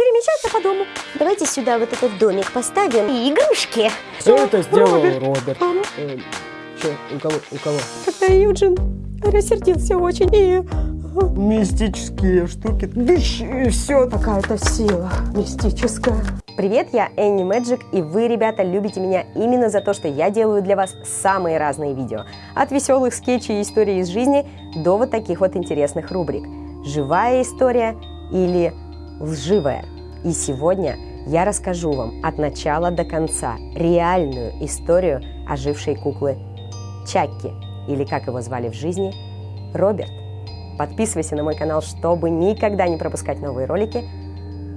перемещаться по дому. Давайте сюда вот этот домик поставим и игрушки. Все это сделал Роберт. Роберт. Ага. Э, Че, у кого? У кого? Тогда Юджин рассердился очень и... Мистические штуки. Дыщ, и все. Какая-то сила мистическая. Привет, я Энни Мэджик, и вы, ребята, любите меня именно за то, что я делаю для вас самые разные видео. От веселых скетчей и историй из жизни до вот таких вот интересных рубрик. Живая история или лживая. И сегодня я расскажу вам от начала до конца реальную историю ожившей куклы Чакки, или как его звали в жизни, Роберт. Подписывайся на мой канал, чтобы никогда не пропускать новые ролики.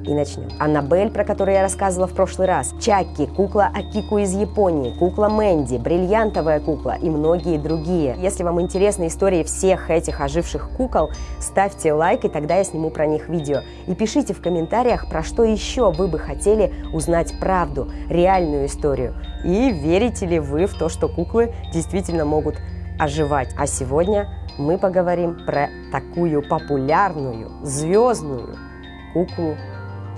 И начнем. Аннабель, про которую я рассказывала в прошлый раз, Чакки, кукла Акику из Японии, кукла Мэнди, бриллиантовая кукла и многие другие. Если вам интересны истории всех этих оживших кукол, ставьте лайк, и тогда я сниму про них видео. И пишите в комментариях, про что еще вы бы хотели узнать правду, реальную историю. И верите ли вы в то, что куклы действительно могут оживать. А сегодня мы поговорим про такую популярную, звездную куклу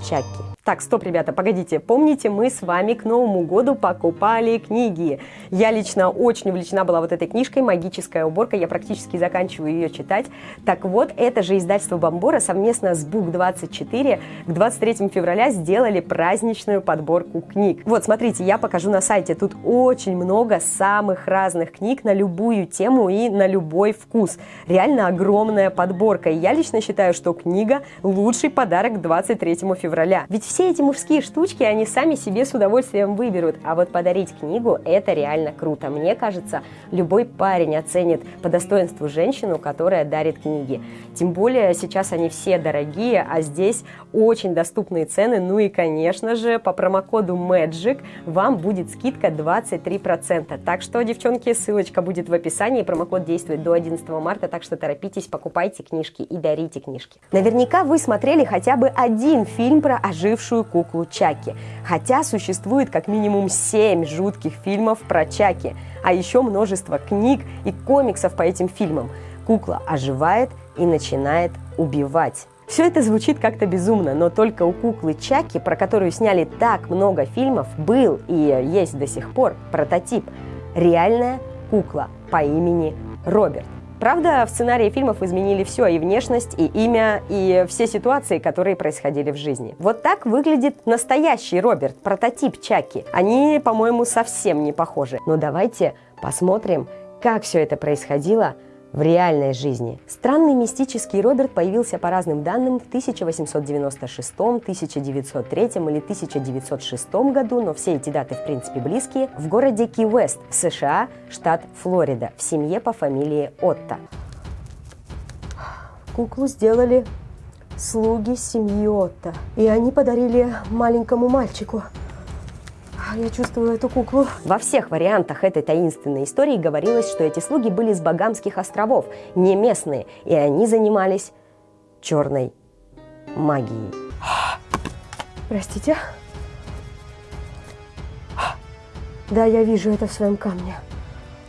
Чаки. Так, стоп, ребята, погодите. Помните, мы с вами к Новому году покупали книги. Я лично очень увлечена была вот этой книжкой «Магическая уборка». Я практически заканчиваю ее читать. Так вот, это же издательство Бомбора совместно с Бук24 к 23 февраля сделали праздничную подборку книг. Вот, смотрите, я покажу на сайте. Тут очень много самых разных книг на любую тему и на любой вкус. Реально огромная подборка. И я лично считаю, что книга – лучший подарок к 23 февраля. Ведь все эти мужские штучки они сами себе с удовольствием выберут, а вот подарить книгу – это реально круто. Мне кажется, любой парень оценит по достоинству женщину, которая дарит книги. Тем более сейчас они все дорогие, а здесь очень доступные цены. Ну и, конечно же, по промокоду MAGIC вам будет скидка 23%. Так что, девчонки, ссылочка будет в описании. Промокод действует до 11 марта, так что торопитесь, покупайте книжки и дарите книжки. Наверняка вы смотрели хотя бы один фильм про ожившую куклу Чаки. Хотя существует как минимум 7 жутких фильмов про Чаки, а еще множество книг и комиксов по этим фильмам. Кукла оживает и начинает убивать. Все это звучит как-то безумно, но только у куклы Чаки, про которую сняли так много фильмов, был и есть до сих пор прототип. Реальная кукла по имени Роберт. Правда, в сценарии фильмов изменили все, и внешность, и имя, и все ситуации, которые происходили в жизни. Вот так выглядит настоящий Роберт, прототип Чаки. Они, по-моему, совсем не похожи. Но давайте посмотрим, как все это происходило в реальной жизни. Странный мистический Роберт появился по разным данным в 1896, 1903 или 1906 году, но все эти даты в принципе близкие, в городе Ки-Вест США, штат Флорида, в семье по фамилии Отто. Куклу сделали слуги семьи Отто. И они подарили маленькому мальчику. А Я чувствую эту куклу. Во всех вариантах этой таинственной истории говорилось, что эти слуги были с Багамских островов, не местные, и они занимались черной магией. Простите. Да, я вижу это в своем камне.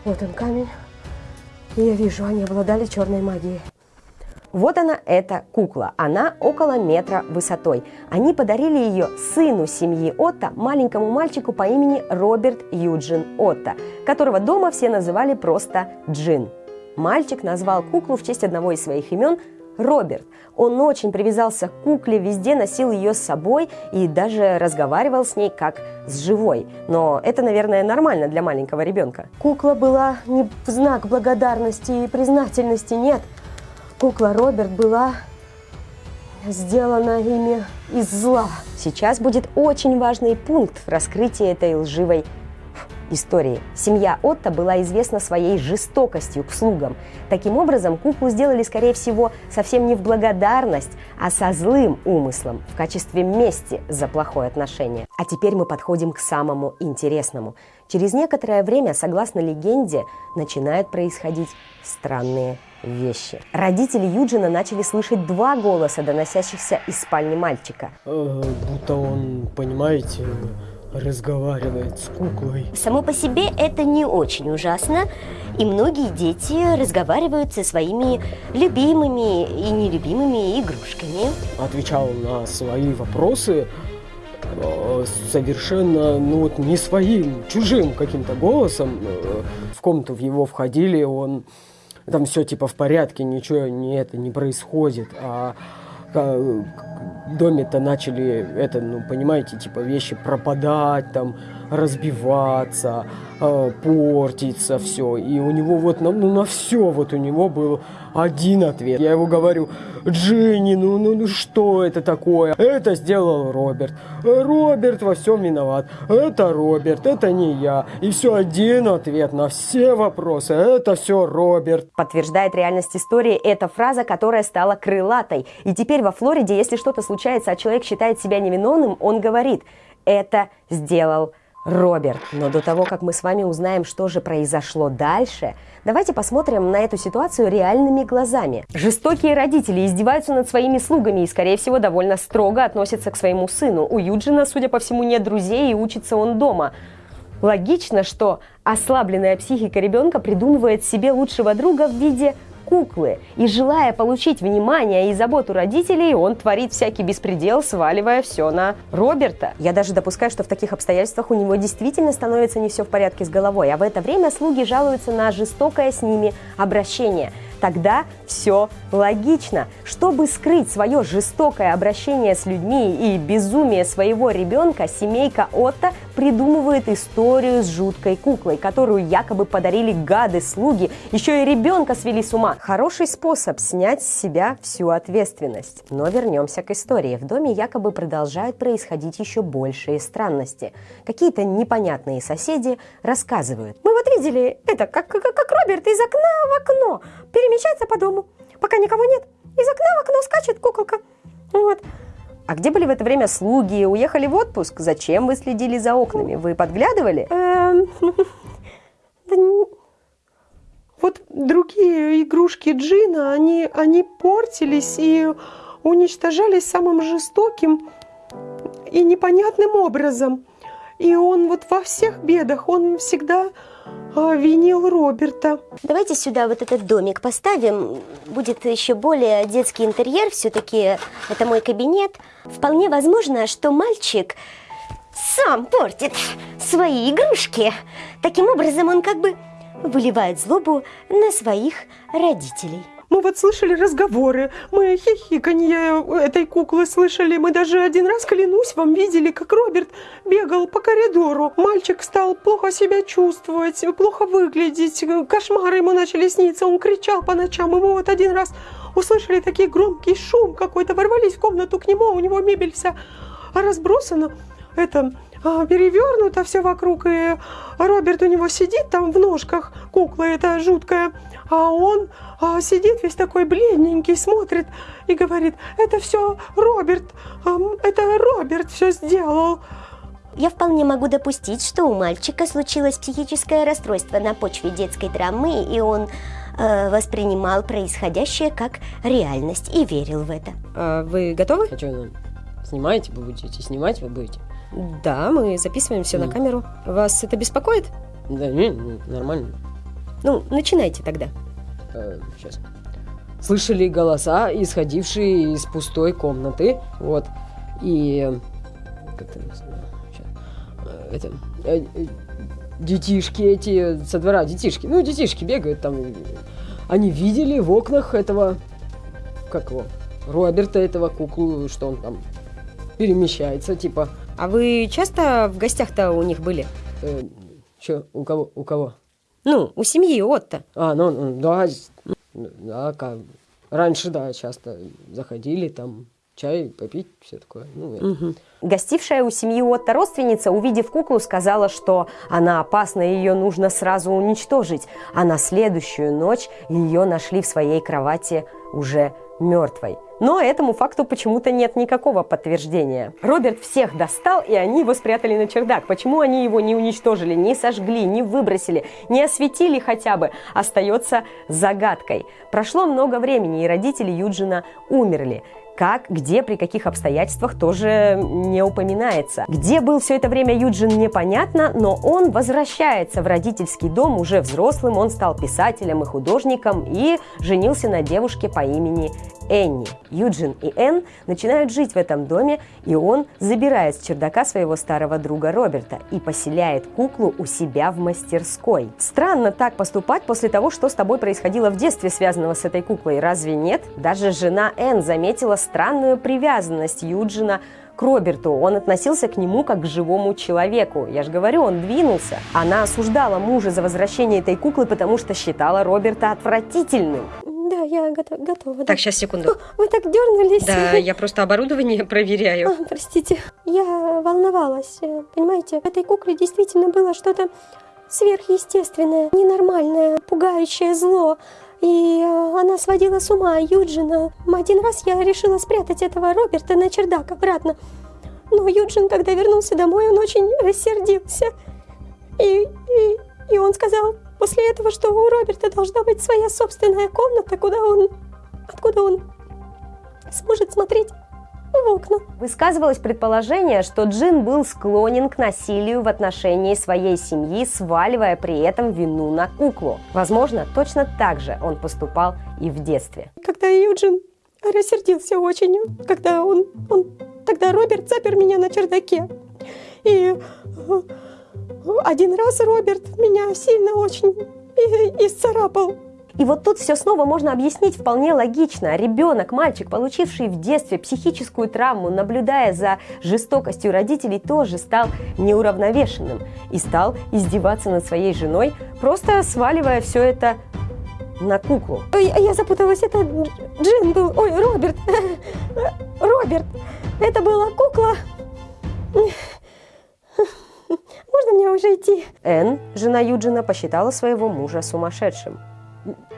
Вот он камень. И я вижу, они обладали черной магией. Вот она, эта кукла. Она около метра высотой. Они подарили ее сыну семьи Отто, маленькому мальчику по имени Роберт Юджин Отто, которого дома все называли просто Джин. Мальчик назвал куклу в честь одного из своих имен Роберт. Он очень привязался к кукле, везде носил ее с собой и даже разговаривал с ней как с живой. Но это, наверное, нормально для маленького ребенка. Кукла была не в знак благодарности и признательности, нет. Кукла Роберт была сделана ими из зла. Сейчас будет очень важный пункт в раскрытии этой лживой истории. Семья Отто была известна своей жестокостью к слугам. Таким образом, куклу сделали, скорее всего, совсем не в благодарность, а со злым умыслом, в качестве мести за плохое отношение. А теперь мы подходим к самому интересному. Через некоторое время, согласно легенде, начинают происходить странные вещи. Родители Юджина начали слышать два голоса, доносящихся из спальни мальчика. Э, будто он, понимаете, разговаривает с куклой. Само по себе это не очень ужасно, и многие дети разговаривают со своими любимыми и нелюбимыми игрушками. Отвечал на свои вопросы э, совершенно, ну вот не своим, чужим каким-то голосом. Э, В комнату в его входили, он там все типа в порядке, ничего не это не происходит, а доме-то начали это, ну понимаете, типа вещи пропадать, там разбиваться, э, портиться, все. И у него вот на, ну, на все вот у него был один ответ. Я его говорю, Джинни, ну, ну, ну что это такое? Это сделал Роберт. Роберт во всем виноват. Это Роберт, это не я. И все один ответ на все вопросы. Это все Роберт. Подтверждает реальность истории эта фраза, которая стала крылатой. И теперь во Флориде, если что-то случается, а человек считает себя невиновным, он говорит «это сделал Роберт». Но до того, как мы с вами узнаем, что же произошло дальше, давайте посмотрим на эту ситуацию реальными глазами. Жестокие родители издеваются над своими слугами и, скорее всего, довольно строго относятся к своему сыну. У Юджина, судя по всему, нет друзей и учится он дома. Логично, что ослабленная психика ребенка придумывает себе лучшего друга в виде куклы. И желая получить внимание и заботу родителей, он творит всякий беспредел, сваливая все на Роберта. Я даже допускаю, что в таких обстоятельствах у него действительно становится не все в порядке с головой, а в это время слуги жалуются на жестокое с ними обращение. Тогда все логично. Чтобы скрыть свое жестокое обращение с людьми и безумие своего ребенка, семейка Отто придумывает историю с жуткой куклой, которую якобы подарили гады-слуги, еще и ребенка свели с ума. Хороший способ снять с себя всю ответственность. Но вернемся к истории. В доме якобы продолжают происходить еще большие странности. Какие-то непонятные соседи рассказывают. Мы вот видели это, как, как, как Роберт из окна в окно перемещается по дому. Пока никого нет, из окна в окно скачет куколка. Вот. А где были в это время слуги? Уехали в отпуск? Зачем вы следили за окнами? Вы подглядывали? Эм, Вот другие игрушки Джина, они, они портились и уничтожались самым жестоким и непонятным образом. И он вот во всех бедах, он всегда а, винил Роберта. Давайте сюда вот этот домик поставим. Будет еще более детский интерьер. Все-таки это мой кабинет. Вполне возможно, что мальчик сам портит свои игрушки. Таким образом, он как бы выливает злобу на своих родителей. Мы вот слышали разговоры, мы хихиканье этой куклы слышали. Мы даже один раз, клянусь, вам видели, как Роберт бегал по коридору. Мальчик стал плохо себя чувствовать, плохо выглядеть, кошмары ему начали сниться. Он кричал по ночам, и мы вот один раз услышали такой громкий шум какой-то, ворвались в комнату к нему, а у него мебель вся разбросана. Это перевернуто все вокруг, и Роберт у него сидит там в ножках, кукла эта жуткая, а он а, сидит весь такой бледненький, смотрит и говорит, это все Роберт, это Роберт все сделал. Я вполне могу допустить, что у мальчика случилось психическое расстройство на почве детской драмы, и он э, воспринимал происходящее как реальность и верил в это. А вы готовы? А что, снимаете вы будете? Снимать вы будете? Да, мы записываем все на камеру. Вас это беспокоит? Да, не, не, нормально. Ну, начинайте тогда. сейчас. Слышали голоса, исходившие из пустой комнаты. Вот. И... Как это. Э, Это... э, э, Детишки эти со двора, детишки. Ну, детишки бегают там. Они видели в окнах этого... Как его? Роберта, этого куклу, что он там перемещается, типа... А вы часто в гостях-то у них были? Э, чё, у кого? У кого? Ну, у семьи Отто. А, ну, ну, да, да, как, раньше, да, часто заходили, там, чай попить, все такое, ну, это. Гостившая у семьи Отто родственница, увидев куклу, сказала, что она опасна и ее нужно сразу уничтожить. А на следующую ночь ее нашли в своей кровати уже мертвой. Но этому факту почему-то нет никакого подтверждения. Роберт всех достал, и они его спрятали на чердак. Почему они его не уничтожили, не сожгли, не выбросили, не осветили хотя бы, остается загадкой. Прошло много времени, и родители Юджина умерли. Как, где, при каких обстоятельствах тоже не упоминается. Где был все это время Юджин, непонятно, но он возвращается в родительский дом уже взрослым, он стал писателем и художником и женился на девушке по имени Энни. Юджин и Энн начинают жить в этом доме, и он забирает с чердака своего старого друга Роберта и поселяет куклу у себя в мастерской. Странно так поступать после того, что с тобой происходило в детстве, связанного с этой куклой, разве нет? Даже жена Энн заметила странную привязанность Юджина к Роберту. Он относился к нему как к живому человеку. Я же говорю, он двинулся. Она осуждала мужа за возвращение этой куклы, потому что считала Роберта отвратительным. Да, я готова. готова да. Так, сейчас, секунду. Вы так дернулись. Да, я просто оборудование проверяю. А, простите. Я волновалась. э, Понимаете, в этой кукле действительно было что-то сверхъестественное, ненормальное, пугающее зло. И э, она сводила с ума Юджина. Один раз я решила спрятать этого Роберта на чердак обратно. Но Юджин, когда вернулся домой, он очень рассердился. И, и, и он сказал после этого, что у Роберта должна быть своя собственная комната, куда он... откуда он сможет смотреть в окна. Высказывалось предположение, что Джин был склонен к насилию в отношении своей семьи, сваливая при этом вину на куклу. Возможно, точно так же он поступал и в детстве. Когда Юджин рассердился очень, когда он, он тогда Роберт запер меня на чердаке. И э, один раз Роберт меня сильно очень и- исцарапал. И вот тут все снова можно объяснить вполне логично. Ребенок, мальчик, получивший в детстве психическую травму, наблюдая за жестокостью родителей, тоже стал неуравновешенным и стал издеваться над своей женой, просто сваливая все это на куклу. Ой, я запуталась, это Джин был, ой, Роберт, Роберт, это была кукла. Можно мне уже идти? Энн, жена Юджина, посчитала своего мужа сумасшедшим.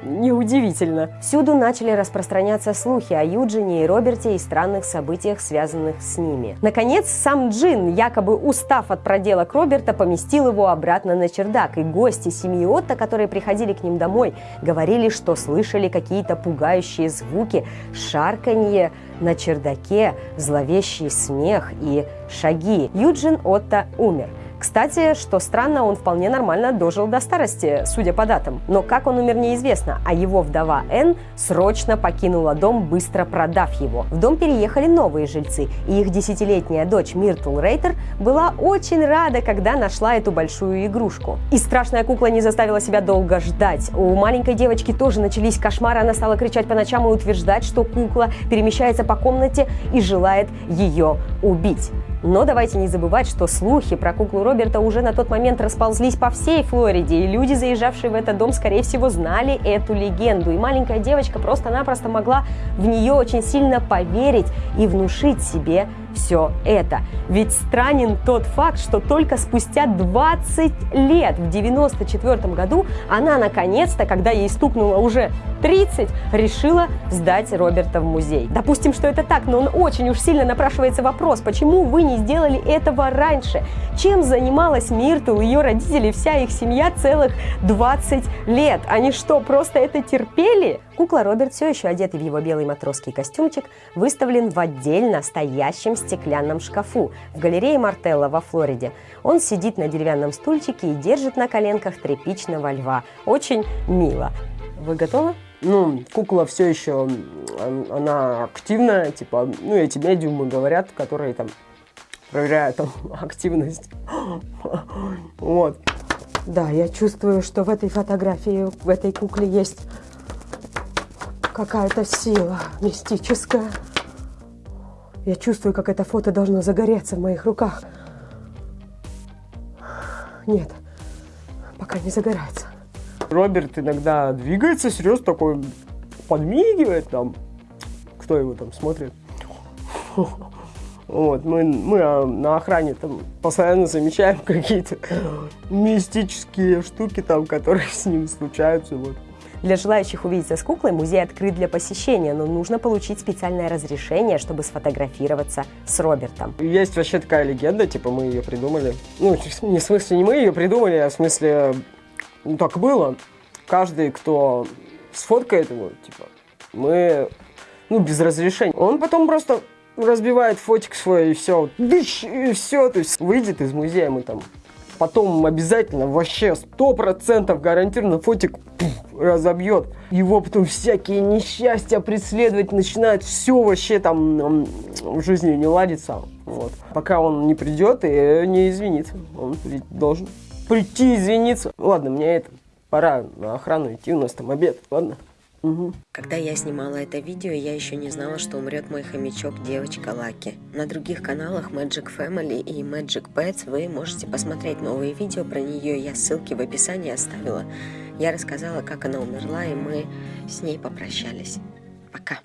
Неудивительно. Всюду начали распространяться слухи о Юджине и Роберте и странных событиях, связанных с ними. Наконец, сам Джин, якобы устав от проделок Роберта, поместил его обратно на чердак, и гости семьи Отто, которые приходили к ним домой, говорили, что слышали какие-то пугающие звуки, шарканье на чердаке, зловещий смех и шаги. Юджин Отто умер. Кстати, что странно, он вполне нормально дожил до старости, судя по датам. Но как он умер, неизвестно, а его вдова Энн срочно покинула дом, быстро продав его. В дом переехали новые жильцы, и их десятилетняя дочь Миртл Рейтер была очень рада, когда нашла эту большую игрушку. И страшная кукла не заставила себя долго ждать. У маленькой девочки тоже начались кошмары, она стала кричать по ночам и утверждать, что кукла перемещается по комнате и желает ее убить. Но давайте не забывать, что слухи про куклу Роберта уже на тот момент расползлись по всей Флориде, и люди, заезжавшие в этот дом, скорее всего, знали эту легенду. И маленькая девочка просто-напросто могла в нее очень сильно поверить и внушить себе все это. Ведь странен тот факт, что только спустя 20 лет, в 94 году, она наконец-то, когда ей стукнуло уже 30, решила сдать Роберта в музей. Допустим, что это так, но он очень уж сильно напрашивается вопрос, почему вы не сделали этого раньше? Чем занималась Миртл, ее родители, вся их семья целых 20 лет? Они что, просто это терпели? Кукла Роберт, все еще одетый в его белый матросский костюмчик, выставлен в отдельно стоящем стеклянном шкафу в галерее Мартелла во Флориде. Он сидит на деревянном стульчике и держит на коленках тряпичного льва. Очень мило. Вы готовы? Ну, кукла все еще, она активная, типа, ну, эти медиумы говорят, которые там проверяют там активность. Вот. Да, я чувствую, что в этой фотографии, в этой кукле есть какая-то сила мистическая. Я чувствую, как это фото должно загореться в моих руках. Нет, пока не загорается. Роберт иногда двигается, серьезно такой подмигивает там. Кто его там смотрит? Вот, мы, мы а, на охране там постоянно замечаем какие-то мистические штуки там, которые с ним случаются. Вот. Для желающих увидеться с куклой музей открыт для посещения, но нужно получить специальное разрешение, чтобы сфотографироваться с Робертом. Есть вообще такая легенда, типа мы ее придумали. Ну, не в смысле не мы ее придумали, а в смысле, ну так было. Каждый, кто сфоткает его, типа, мы ну, без разрешения. Он потом просто разбивает фотик свой и все, и все, то есть выйдет из музея, мы там потом обязательно, вообще сто процентов гарантированно фотик пух, разобьет. Его потом всякие несчастья преследовать начинают, все вообще там в жизни не ладится. Вот. Пока он не придет и не извинится, он должен прийти извиниться. Ладно, мне это пора на охрану идти, у нас там обед, ладно? Угу. Когда я снимала это видео, я еще не знала, что умрет мой хомячок девочка Лаки. На других каналах Magic Family и Magic Pets вы можете посмотреть новые видео про нее, я ссылки в описании оставила. Я рассказала, как она умерла, и мы с ней попрощались. Пока.